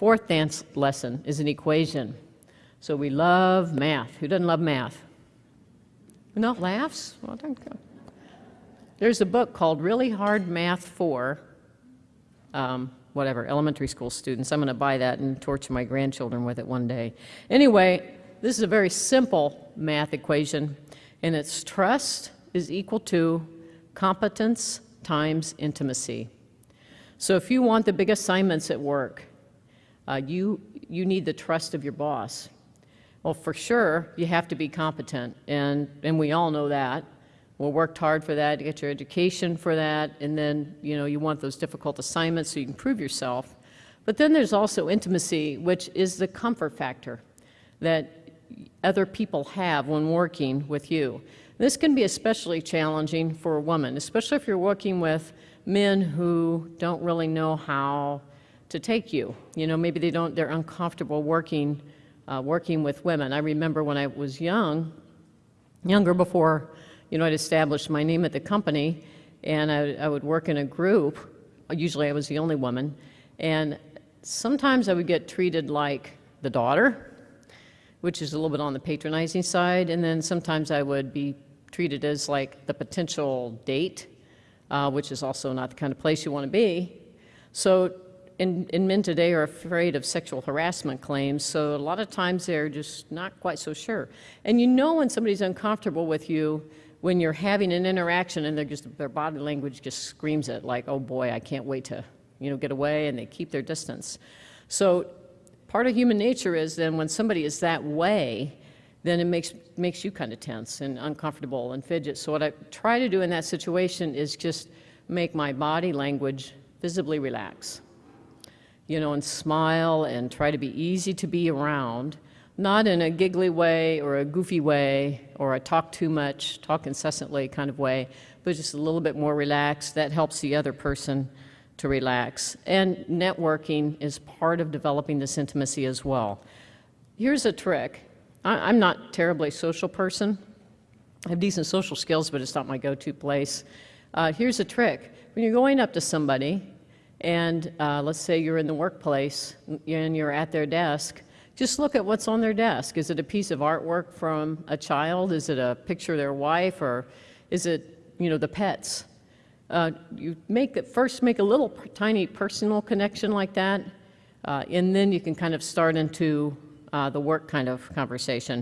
Fourth dance lesson is an equation. So we love math. Who doesn't love math? No laughs? Well, There's a book called Really Hard Math for, um, whatever, elementary school students. I'm going to buy that and torture my grandchildren with it one day. Anyway, this is a very simple math equation, and it's trust is equal to competence times intimacy. So if you want the big assignments at work, uh, you, you need the trust of your boss. Well, for sure, you have to be competent, and, and we all know that. We worked hard for that, get your education for that, and then, you know, you want those difficult assignments so you can prove yourself. But then there's also intimacy, which is the comfort factor that other people have when working with you. This can be especially challenging for a woman, especially if you're working with men who don't really know how to take you. You know, maybe they don't, they're uncomfortable working, uh, working with women. I remember when I was young, younger before, you know, I'd established my name at the company, and I, I would work in a group. Usually I was the only woman, and sometimes I would get treated like the daughter, which is a little bit on the patronizing side, and then sometimes I would be treated as like the potential date, uh, which is also not the kind of place you want to be. So, and, men today are afraid of sexual harassment claims, so a lot of times they're just not quite so sure. And you know when somebody's uncomfortable with you when you're having an interaction and they're just, their body language just screams it, like, oh boy, I can't wait to, you know, get away, and they keep their distance. So part of human nature is then when somebody is that way, then it makes, makes you kind of tense and uncomfortable and fidget. So what I try to do in that situation is just make my body language visibly relax. You know, and smile and try to be easy to be around, not in a giggly way or a goofy way or a talk too much, talk incessantly kind of way, but just a little bit more relaxed. That helps the other person to relax. And networking is part of developing this intimacy as well. Here's a trick I, am not terribly social person. I have decent social skills, but it's not my go-to place. Uh, here's a trick. When you're going up to somebody, and uh, let's say you're in the workplace and you're at their desk, just look at what's on their desk. Is it a piece of artwork from a child? Is it a picture of their wife? Or is it, you know, the pets? Uh, you make it, first make a little tiny personal connection like that, uh, and then you can kind of start into uh, the work kind of conversation.